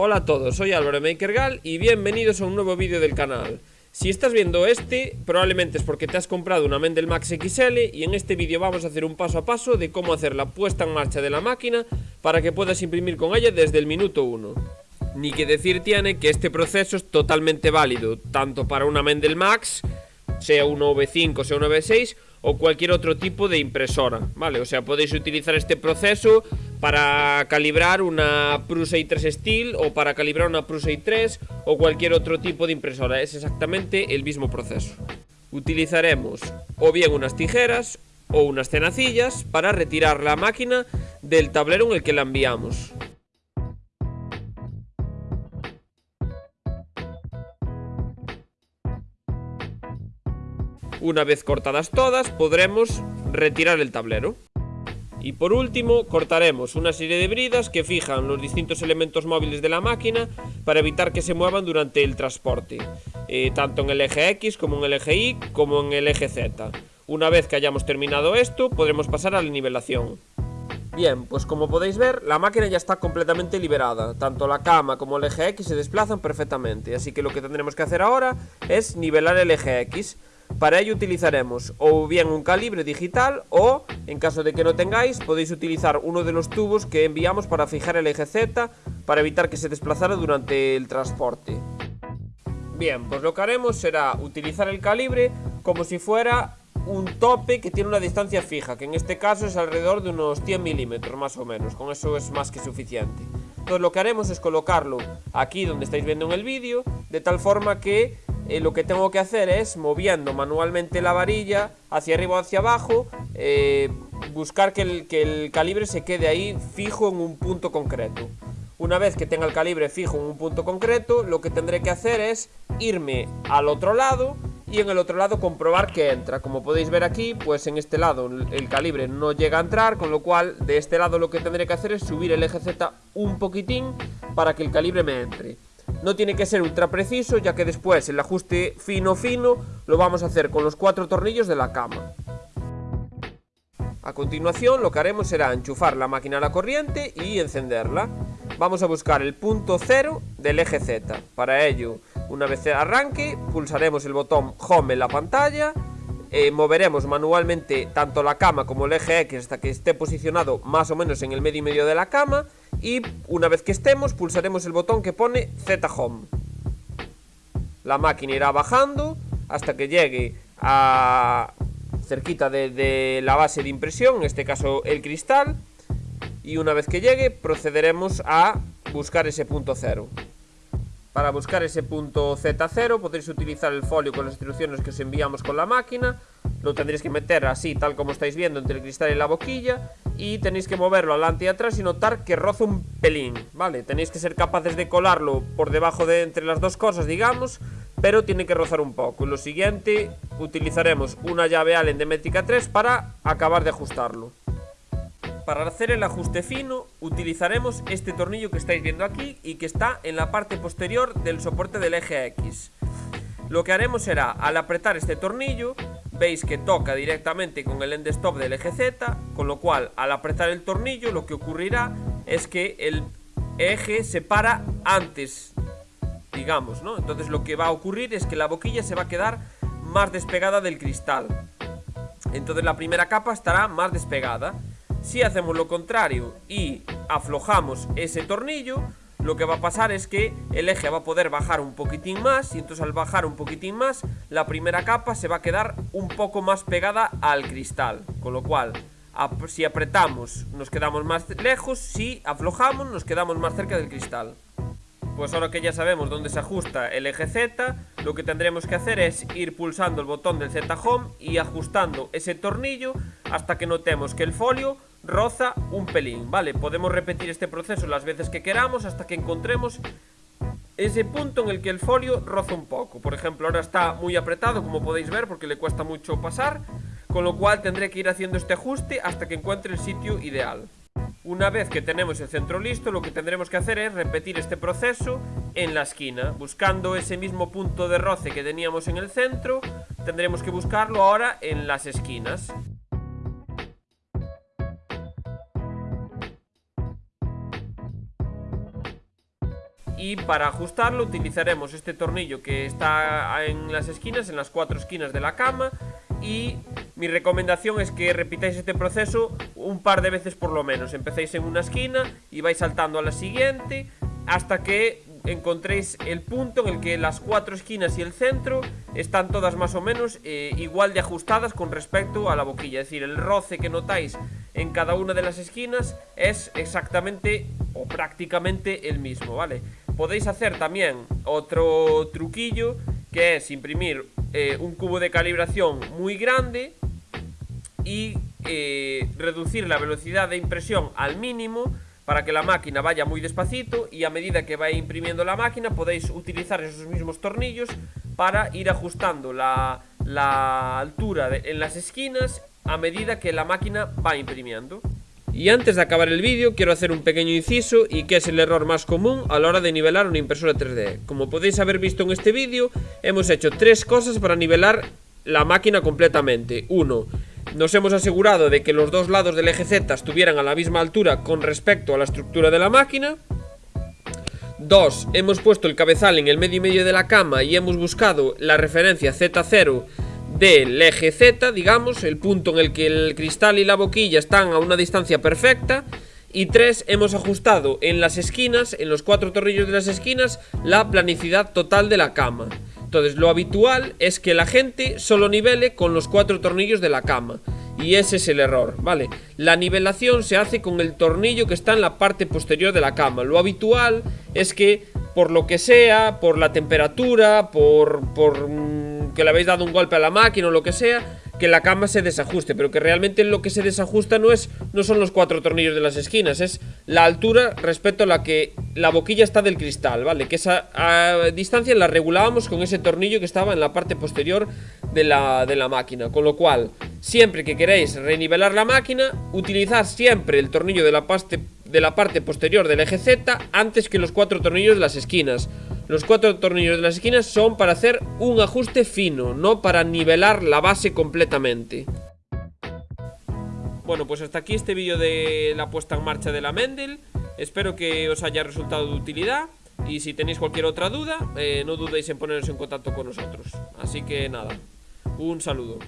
Hola a todos, soy Álvaro Makergal y bienvenidos a un nuevo vídeo del canal. Si estás viendo este, probablemente es porque te has comprado una Mendel Max XL y en este vídeo vamos a hacer un paso a paso de cómo hacer la puesta en marcha de la máquina para que puedas imprimir con ella desde el minuto 1. Ni que decir tiene que este proceso es totalmente válido, tanto para una Mendel Max, sea una V5 sea una V6, o cualquier otro tipo de impresora, ¿vale? O sea, podéis utilizar este proceso para calibrar una Prusa i3 Steel o para calibrar una Prusa i3 o cualquier otro tipo de impresora, es exactamente el mismo proceso. Utilizaremos o bien unas tijeras o unas tenacillas para retirar la máquina del tablero en el que la enviamos. Una vez cortadas todas, podremos retirar el tablero. Y por último, cortaremos una serie de bridas que fijan los distintos elementos móviles de la máquina para evitar que se muevan durante el transporte, eh, tanto en el eje X como en el eje Y como en el eje Z. Una vez que hayamos terminado esto, podremos pasar a la nivelación. Bien, pues como podéis ver, la máquina ya está completamente liberada. Tanto la cama como el eje X se desplazan perfectamente, así que lo que tendremos que hacer ahora es nivelar el eje X. Para ello utilizaremos o bien un calibre digital o, en caso de que no tengáis, podéis utilizar uno de los tubos que enviamos para fijar el eje Z para evitar que se desplazara durante el transporte. Bien, pues lo que haremos será utilizar el calibre como si fuera un tope que tiene una distancia fija, que en este caso es alrededor de unos 100 milímetros más o menos, con eso es más que suficiente. Entonces lo que haremos es colocarlo aquí donde estáis viendo en el vídeo, de tal forma que eh, lo que tengo que hacer es, moviendo manualmente la varilla hacia arriba o hacia abajo, eh, buscar que el, que el calibre se quede ahí fijo en un punto concreto. Una vez que tenga el calibre fijo en un punto concreto, lo que tendré que hacer es irme al otro lado y en el otro lado comprobar que entra. Como podéis ver aquí, pues en este lado el calibre no llega a entrar, con lo cual de este lado lo que tendré que hacer es subir el eje Z un poquitín para que el calibre me entre. No tiene que ser ultra preciso, ya que después el ajuste fino fino lo vamos a hacer con los cuatro tornillos de la cama. A continuación lo que haremos será enchufar la máquina a la corriente y encenderla. Vamos a buscar el punto cero del eje Z. Para ello, una vez arranque, pulsaremos el botón Home en la pantalla eh, moveremos manualmente tanto la cama como el eje X hasta que esté posicionado más o menos en el medio y medio de la cama y una vez que estemos pulsaremos el botón que pone Z Home. La máquina irá bajando hasta que llegue a cerquita de, la base de impresión, en este caso el cristal, y una vez que llegue procederemos a buscar ese punto cero. Para buscar ese punto Z0 podréis utilizar el folio con las instrucciones que os enviamos con la máquina Lo tendréis que meter así, tal como estáis viendo, entre el cristal y la boquilla Y tenéis que moverlo adelante y atrás y notar que roza un pelín, ¿vale? Tenéis que ser capaces de colarlo por debajo de entre las dos cosas, digamos Pero tiene que rozar un poco lo siguiente, utilizaremos una llave Allen de Métrica 3 para acabar de ajustarlo para hacer el ajuste fino utilizaremos este tornillo que estáis viendo aquí y que está en la parte posterior del soporte del eje X. Lo que haremos será, al apretar este tornillo, veis que toca directamente con el end stop del eje Z, con lo cual al apretar el tornillo lo que ocurrirá es que el eje se para antes, digamos, ¿no? Entonces lo que va a ocurrir es que la boquilla se va a quedar más despegada del cristal. Entonces la primera capa estará más despegada si hacemos lo contrario y aflojamos ese tornillo, lo que va a pasar es que el eje va a poder bajar un poquitín más y entonces al bajar un poquitín más, la primera capa se va a quedar un poco más pegada al cristal. Con lo cual, si apretamos nos quedamos más lejos, si aflojamos nos quedamos más cerca del cristal. Pues ahora que ya sabemos dónde se ajusta el eje Z, lo que tendremos que hacer es ir pulsando el botón del Z Home y ajustando ese tornillo hasta que notemos que el folio roza un pelín, ¿vale? Podemos repetir este proceso las veces que queramos hasta que encontremos ese punto en el que el folio roza un poco. Por ejemplo, ahora está muy apretado, como podéis ver, porque le cuesta mucho pasar, con lo cual tendré que ir haciendo este ajuste hasta que encuentre el sitio ideal. Una vez que tenemos el centro listo, lo que tendremos que hacer es repetir este proceso en la esquina, buscando ese mismo punto de roce que teníamos en el centro, tendremos que buscarlo ahora en las esquinas. Y para ajustarlo utilizaremos este tornillo que está en las esquinas, en las cuatro esquinas de la cama y mi recomendación es que repitáis este proceso un par de veces por lo menos. Empecéis en una esquina y vais saltando a la siguiente hasta que encontréis el punto en el que las cuatro esquinas y el centro están todas más o menos eh, igual de ajustadas con respecto a la boquilla. Es decir, el roce que notáis en cada una de las esquinas es exactamente o prácticamente el mismo, ¿vale? Podéis hacer también otro truquillo que es imprimir eh, un cubo de calibración muy grande y eh, reducir la velocidad de impresión al mínimo para que la máquina vaya muy despacito y a medida que vaya imprimiendo la máquina podéis utilizar esos mismos tornillos para ir ajustando la, altura en las esquinas a medida que la máquina va imprimiendo. Y antes de acabar el vídeo quiero hacer un pequeño inciso y que es el error más común a la hora de nivelar una impresora 3D. Como podéis haber visto en este vídeo, hemos hecho tres cosas para nivelar la máquina completamente. Uno, nos hemos asegurado de que los dos lados del eje Z estuvieran a la misma altura con respecto a la estructura de la máquina. Dos, hemos puesto el cabezal en el medio y medio de la cama y hemos buscado la referencia Z0 del eje Z, digamos, el punto en el que el cristal y la boquilla están a una distancia perfecta. Y tres, hemos ajustado en las esquinas, en los cuatro tornillos de las esquinas, la planicidad total de la cama. Entonces lo habitual es que la gente solo nivele con los cuatro tornillos de la cama Y ese es el error, ¿vale? La nivelación se hace con el tornillo que está en la parte posterior de la cama Lo habitual es que por lo que sea, por la temperatura, por, por mm, que le habéis dado un golpe a la máquina o lo que sea que la cama se desajuste, pero que realmente lo que se desajusta no es no son los cuatro tornillos de las esquinas, es la altura respecto a la que la boquilla está del cristal, ¿vale? Que esa distancia la regulábamos con ese tornillo que estaba en la parte posterior de la, de la máquina, con lo cual, siempre que queréis renivelar la máquina, utilizad siempre el tornillo de la parte, de la parte posterior del eje Z antes que los cuatro tornillos de las esquinas. Los cuatro tornillos de las esquinas son para hacer un ajuste fino, no para nivelar la base completamente. Bueno, pues hasta aquí este vídeo de la puesta en marcha de la Mendel. Espero que os haya resultado de utilidad. Y si tenéis cualquier otra duda, eh, no dudéis en poneros en contacto con nosotros. Así que nada, un saludo.